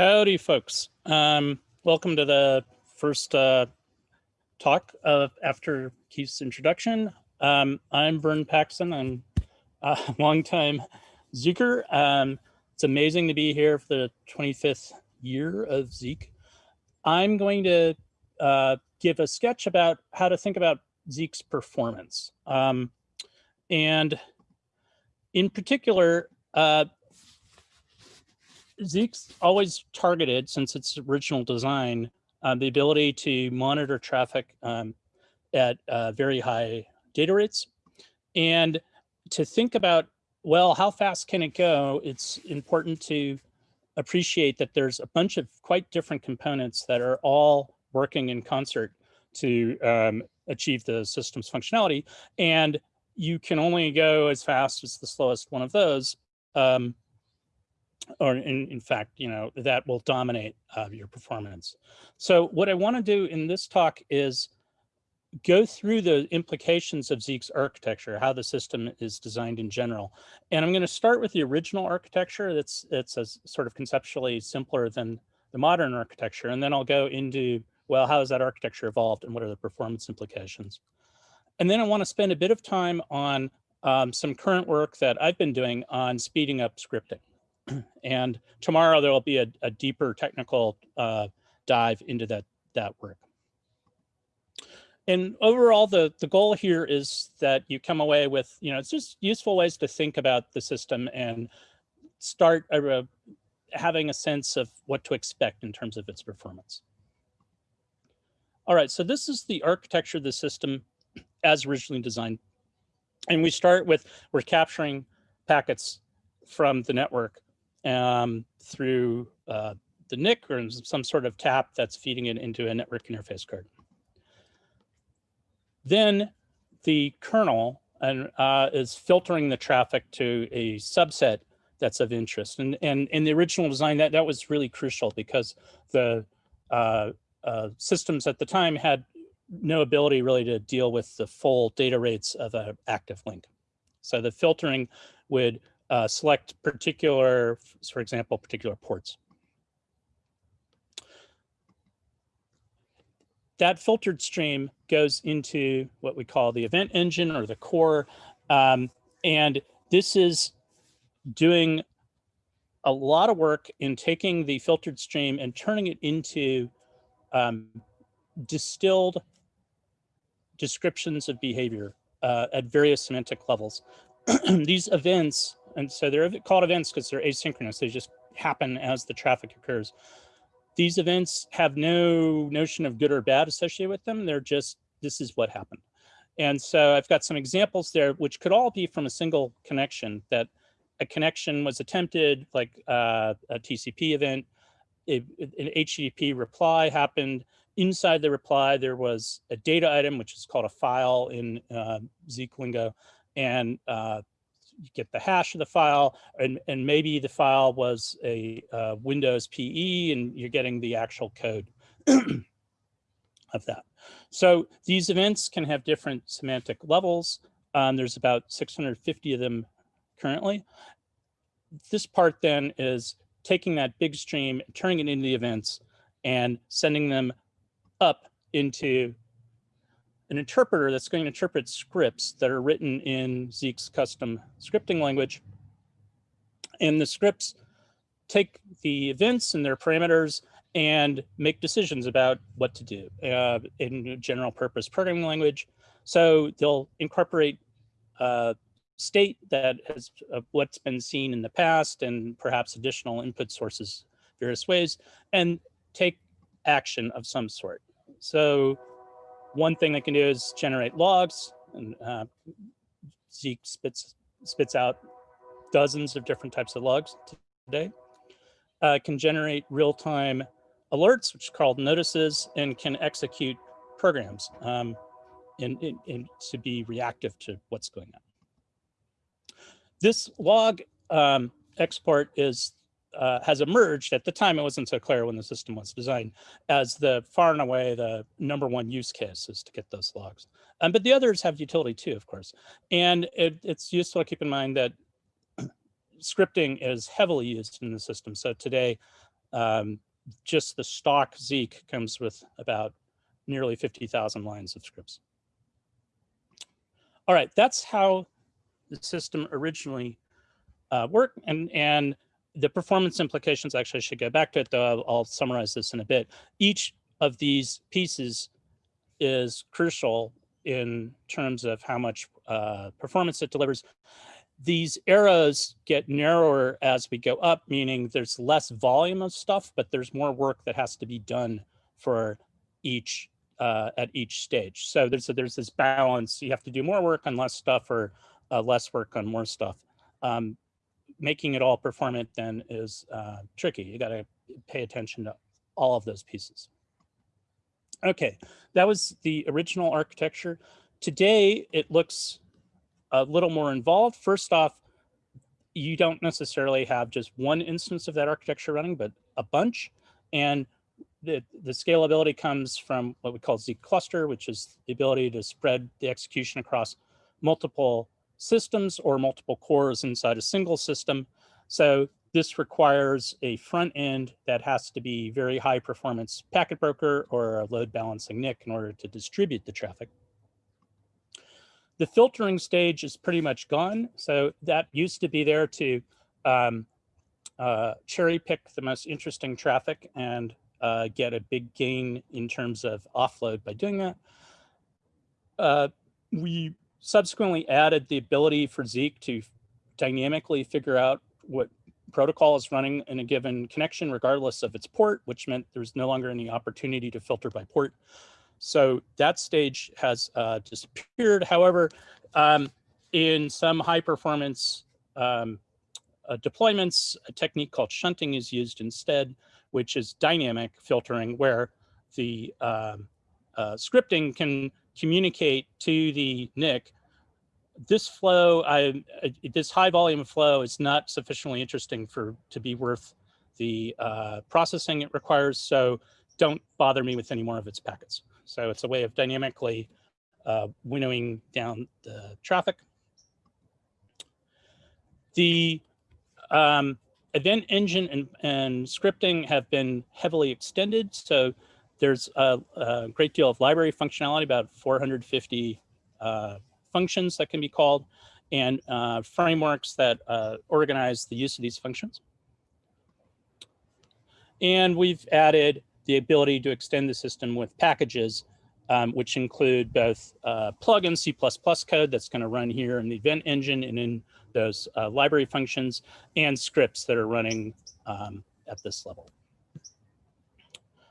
Howdy, folks. Um, welcome to the first uh, talk of, after Keith's introduction. Um, I'm Vern Paxson. I'm a longtime Zeeker. Um, it's amazing to be here for the 25th year of Zeek. I'm going to uh, give a sketch about how to think about Zeek's performance. Um, and in particular, uh, Zeek's always targeted, since its original design, uh, the ability to monitor traffic um, at uh, very high data rates. And to think about, well, how fast can it go? It's important to appreciate that there's a bunch of quite different components that are all working in concert to um, achieve the system's functionality. And you can only go as fast as the slowest one of those. Um, or in, in fact, you know, that will dominate uh, your performance. So what I want to do in this talk is go through the implications of Zeek's architecture, how the system is designed in general. And I'm going to start with the original architecture that's it's a sort of conceptually simpler than the modern architecture. And then I'll go into, well, how has that architecture evolved and what are the performance implications? And then I want to spend a bit of time on um, some current work that I've been doing on speeding up scripting. And tomorrow there will be a, a deeper technical uh, dive into that, that work. And overall, the, the goal here is that you come away with, you know, it's just useful ways to think about the system and start a, having a sense of what to expect in terms of its performance. All right, so this is the architecture of the system as originally designed. And we start with, we're capturing packets from the network um, through uh, the NIC or some sort of tap that's feeding it into a network interface card. Then the kernel and, uh, is filtering the traffic to a subset that's of interest. And, and in the original design, that, that was really crucial because the uh, uh, systems at the time had no ability really to deal with the full data rates of an active link. So the filtering would uh, select particular, for example, particular ports. That filtered stream goes into what we call the event engine or the core. Um, and this is doing a lot of work in taking the filtered stream and turning it into um, distilled descriptions of behavior uh, at various semantic levels. These events and so they're called events because they're asynchronous. They just happen as the traffic occurs. These events have no notion of good or bad associated with them. They're just, this is what happened. And so I've got some examples there, which could all be from a single connection that a connection was attempted, like uh, a TCP event, an HTTP reply happened. Inside the reply, there was a data item, which is called a file in uh, Zeek lingo, and uh, get the hash of the file and, and maybe the file was a uh, Windows PE and you're getting the actual code of that. So these events can have different semantic levels. Um, there's about 650 of them currently. This part then is taking that big stream, turning it into the events and sending them up into an interpreter that's going to interpret scripts that are written in Zeek's custom scripting language. And the scripts take the events and their parameters and make decisions about what to do uh, in general purpose programming language. So they'll incorporate uh, state that has uh, what's been seen in the past and perhaps additional input sources various ways and take action of some sort. So one thing they can do is generate logs and uh, Zeek spits, spits out dozens of different types of logs today. Uh, can generate real-time alerts, which are called notices, and can execute programs um, in, to be reactive to what's going on. This log um, export is uh, has emerged at the time it wasn't so clear when the system was designed as the far and away the number one use case is to get those logs um, but the others have utility too of course and it, it's useful to keep in mind that scripting is heavily used in the system so today um, just the stock Zeek comes with about nearly 50,000 lines of scripts. All right, that's how the system originally uh, worked. And, and the performance implications, actually I should go back to it, though I'll, I'll summarize this in a bit. Each of these pieces is crucial in terms of how much uh, performance it delivers. These arrows get narrower as we go up, meaning there's less volume of stuff, but there's more work that has to be done for each uh, at each stage. So there's a, there's this balance. You have to do more work on less stuff or uh, less work on more stuff. Um, making it all performant then is uh, tricky. You got to pay attention to all of those pieces. Okay, that was the original architecture. Today, it looks a little more involved. First off, you don't necessarily have just one instance of that architecture running, but a bunch. And the, the scalability comes from what we call Zeek cluster, which is the ability to spread the execution across multiple systems or multiple cores inside a single system. So this requires a front end that has to be very high performance packet broker or a load balancing NIC in order to distribute the traffic. The filtering stage is pretty much gone. So that used to be there to um, uh, cherry pick the most interesting traffic and uh, get a big gain in terms of offload by doing that. Uh, we subsequently added the ability for Zeek to dynamically figure out what protocol is running in a given connection, regardless of its port, which meant there was no longer any opportunity to filter by port. So that stage has uh, disappeared. However, um, in some high performance um, uh, deployments, a technique called shunting is used instead, which is dynamic filtering where the um, uh, scripting can communicate to the NIC this flow, I, this high volume flow is not sufficiently interesting for to be worth the uh, processing it requires. So don't bother me with any more of its packets. So it's a way of dynamically uh, winnowing down the traffic. The um, event engine and, and scripting have been heavily extended. So there's a, a great deal of library functionality, about 450 uh, functions that can be called and uh, frameworks that uh, organize the use of these functions. And we've added the ability to extend the system with packages, um, which include both uh, plug-in C++ code that's going to run here in the event engine and in those uh, library functions and scripts that are running um, at this level.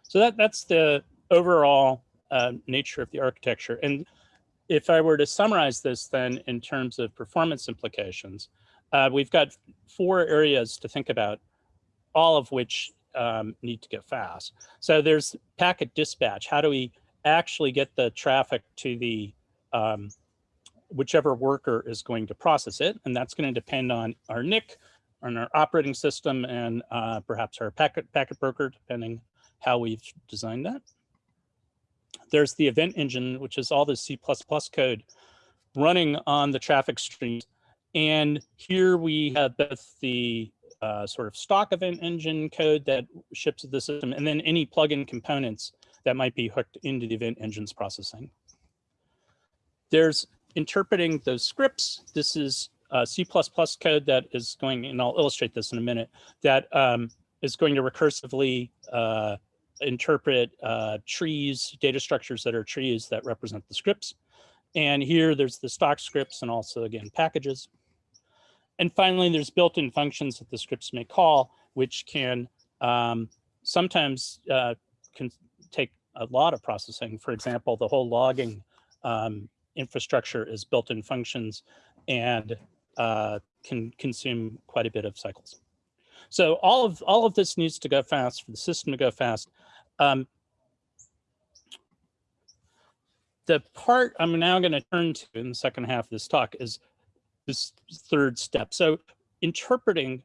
So that, that's the overall uh, nature of the architecture. And if I were to summarize this then in terms of performance implications, uh, we've got four areas to think about, all of which um, need to go fast. So there's packet dispatch. How do we actually get the traffic to the um, whichever worker is going to process it. And that's going to depend on our NIC, on our operating system, and uh, perhaps our packet, packet broker, depending how we've designed that. There's the event engine, which is all the C++ code running on the traffic streams. And here we have both the uh, sort of stock event engine code that ships to the system, and then any plugin components that might be hooked into the event engine's processing. There's interpreting those scripts. This is uh, C++ code that is going, and I'll illustrate this in a minute, that um, is going to recursively uh, interpret uh, trees, data structures that are trees that represent the scripts. And here there's the stock scripts and also again, packages. And finally, there's built-in functions that the scripts may call, which can um, sometimes uh, can take a lot of processing. For example, the whole logging um, infrastructure is built-in functions and uh, can consume quite a bit of cycles. So all of all of this needs to go fast for the system to go fast. Um, the part I'm now going to turn to in the second half of this talk is this third step. So interpreting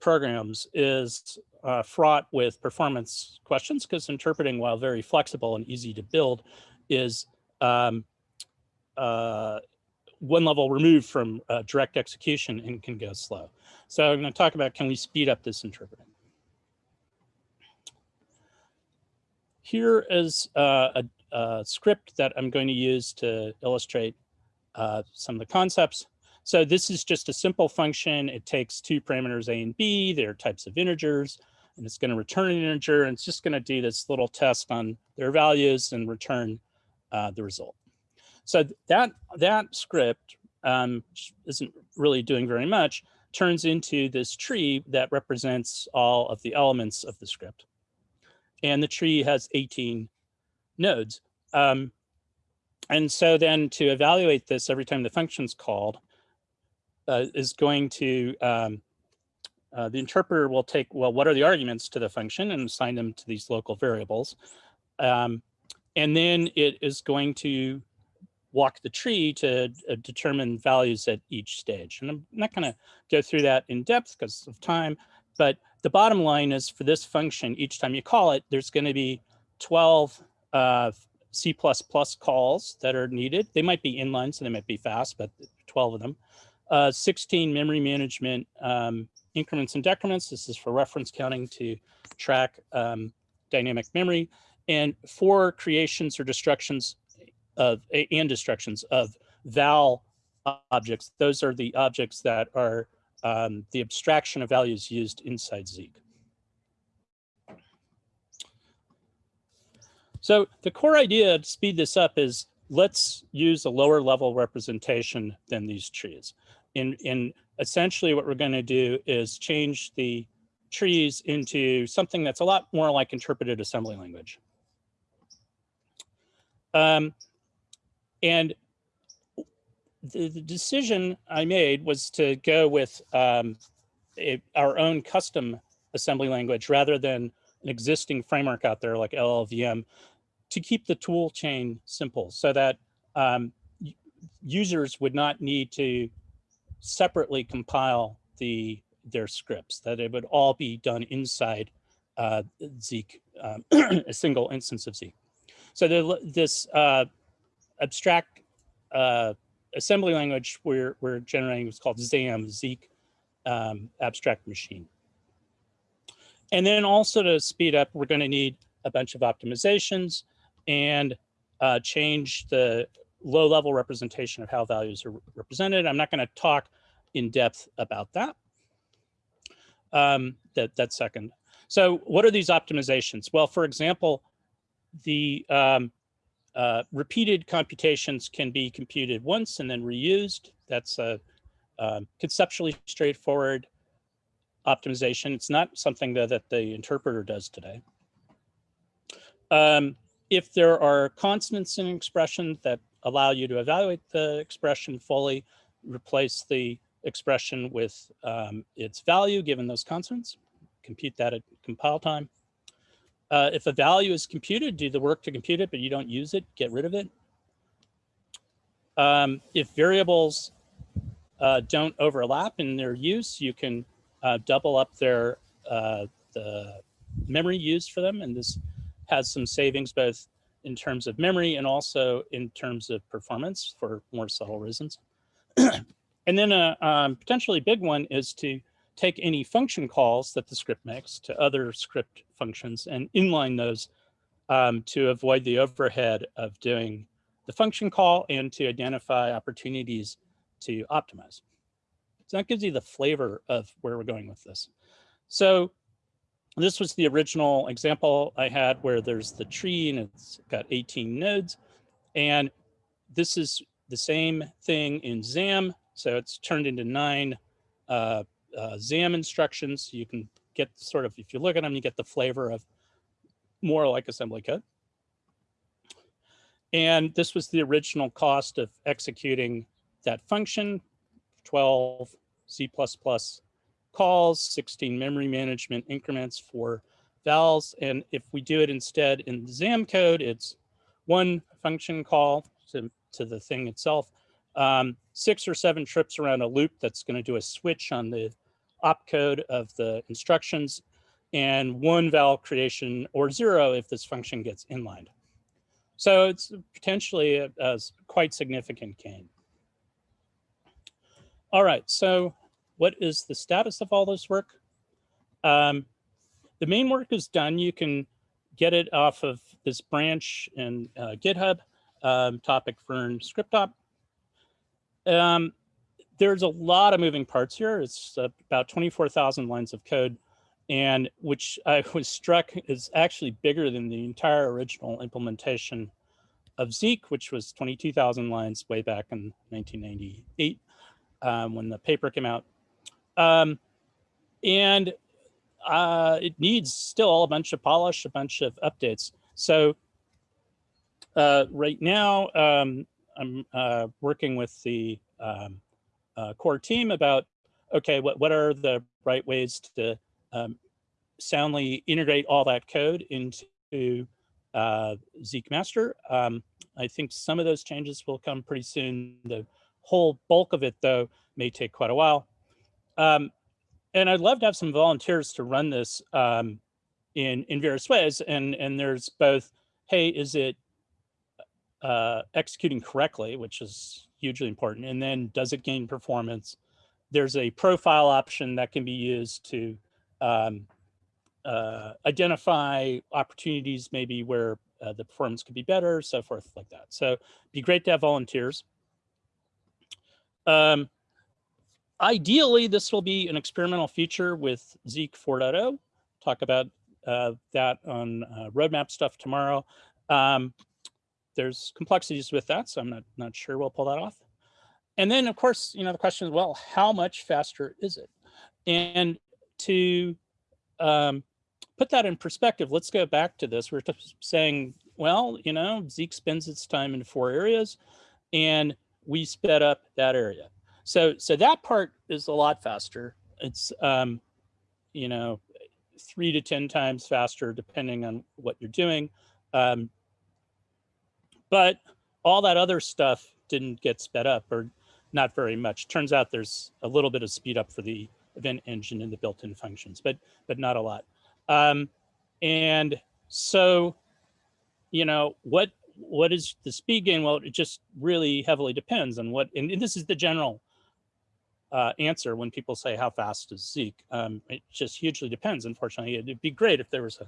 programs is uh, fraught with performance questions because interpreting, while very flexible and easy to build, is um, uh, one level removed from uh, direct execution and can go slow. So I'm going to talk about can we speed up this interpreting. Here is uh, a, a, script that I'm going to use to illustrate uh, some of the concepts. So this is just a simple function. It takes two parameters A and B, they're types of integers, and it's going to return an integer, and it's just going to do this little test on their values and return uh, the result. So that, that script um, isn't really doing very much, turns into this tree that represents all of the elements of the script. And the tree has 18 nodes. Um, and so then to evaluate this every time the function's called uh, is going to, um, uh, the interpreter will take, well, what are the arguments to the function and assign them to these local variables. Um, and then it is going to walk the tree to uh, determine values at each stage. And I'm not going to go through that in depth because of time, but the bottom line is for this function, each time you call it, there's going to be 12 uh, C++ calls that are needed. They might be inline, so they might be fast, but 12 of them. Uh, 16 memory management um, increments and decrements. This is for reference counting to track um, dynamic memory and four creations or destructions of and destructions of val objects. Those are the objects that are um, the abstraction of values used inside Zeek. So the core idea to speed this up is let's use a lower level representation than these trees. In, in essentially what we're going to do is change the trees into something that's a lot more like interpreted assembly language. Um, and the, the, decision I made was to go with um, a, our own custom assembly language rather than an existing framework out there like LLVM to keep the tool chain simple so that um, users would not need to separately compile the their scripts, that it would all be done inside uh, Zeek, um, a single instance of Zeek. So the, this uh, abstract uh, assembly language we're, we're generating is called ZAM, Zeek um, Abstract Machine. And then also to speed up, we're going to need a bunch of optimizations and uh, change the low level representation of how values are represented. I'm not going to talk in depth about that. Um, that, that second. So what are these optimizations? Well, for example, the um, uh, repeated computations can be computed once and then reused. That's a um, conceptually straightforward optimization. It's not something that, that the interpreter does today. Um, if there are constants in an expression that allow you to evaluate the expression fully, replace the expression with um, its value given those constants, compute that at compile time. Uh, if a value is computed, do the work to compute it, but you don't use it, get rid of it. Um, if variables uh, don't overlap in their use, you can uh, double up their uh, the memory used for them. And this has some savings both in terms of memory and also in terms of performance for more subtle reasons. and then a um, potentially big one is to take any function calls that the script makes to other script functions and inline those um, to avoid the overhead of doing the function call and to identify opportunities to optimize. So that gives you the flavor of where we're going with this. So this was the original example I had where there's the tree and it's got 18 nodes. And this is the same thing in ZAM. So it's turned into nine uh, uh, ZAM instructions. You can get sort of, if you look at them, you get the flavor of more like assembly code. And this was the original cost of executing that function, 12 C++ calls, 16 memory management increments for vals. And if we do it instead in the ZAM code, it's one function call to, to the thing itself, um, six or seven trips around a loop that's going to do a switch on the opcode of the instructions and one val creation or zero if this function gets inlined. So it's potentially a, a quite significant gain. All right, so what is the status of all this work? Um, the main work is done. You can get it off of this branch in uh, GitHub, um, topic Vern ScriptOp. Um, there's a lot of moving parts here. It's about 24,000 lines of code, and which I was struck is actually bigger than the entire original implementation of Zeek, which was 22,000 lines way back in 1998 um, when the paper came out. Um, and uh, it needs still a bunch of polish, a bunch of updates. So uh, right now, um, I'm uh, working with the um, uh, core team about, okay, what, what are the right ways to um, soundly integrate all that code into uh, Zeek master. Um, I think some of those changes will come pretty soon. The whole bulk of it, though, may take quite a while. Um, and I'd love to have some volunteers to run this um, in in various ways. And and there's both, hey, is it uh, executing correctly, which is hugely important, and then does it gain performance? There's a profile option that can be used to um, uh, identify opportunities maybe where uh, the performance could be better, so forth like that. So be great to have volunteers. Um, ideally, this will be an experimental feature with Zeek 4.0. Talk about uh, that on uh, roadmap stuff tomorrow. Um, there's complexities with that, so I'm not, not sure we'll pull that off. And then, of course, you know, the question is, well, how much faster is it? And to um, put that in perspective, let's go back to this. We're just saying, well, you know, Zeek spends its time in four areas, and we sped up that area. So, so that part is a lot faster. It's, um, you know, three to 10 times faster, depending on what you're doing. Um, but all that other stuff didn't get sped up or not very much. Turns out there's a little bit of speed up for the event engine and the built-in functions, but, but not a lot. Um, and so, you know, what, what is the speed gain? Well, it just really heavily depends on what, and this is the general uh, answer when people say how fast is Zeek. Um, it just hugely depends, unfortunately. It'd be great if there was a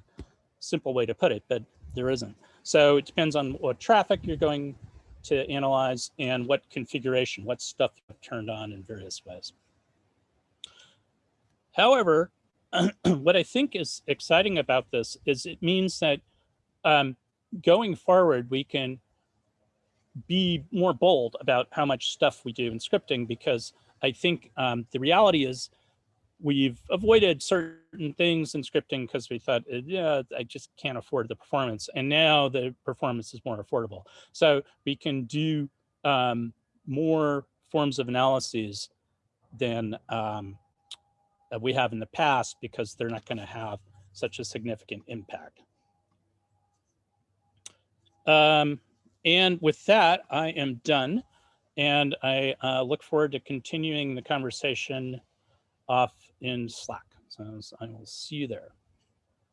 simple way to put it, but there isn't. So it depends on what traffic you're going to analyze and what configuration, what stuff you've turned on in various ways. However, what I think is exciting about this is it means that um, going forward, we can be more bold about how much stuff we do in scripting because I think um, the reality is we've avoided certain things in scripting because we thought, uh, yeah, I just can't afford the performance. And now the performance is more affordable. So we can do um, more forms of analyses than um, we have in the past because they're not going to have such a significant impact. Um, and with that, I am done. And I uh, look forward to continuing the conversation off in Slack. So I will see you there.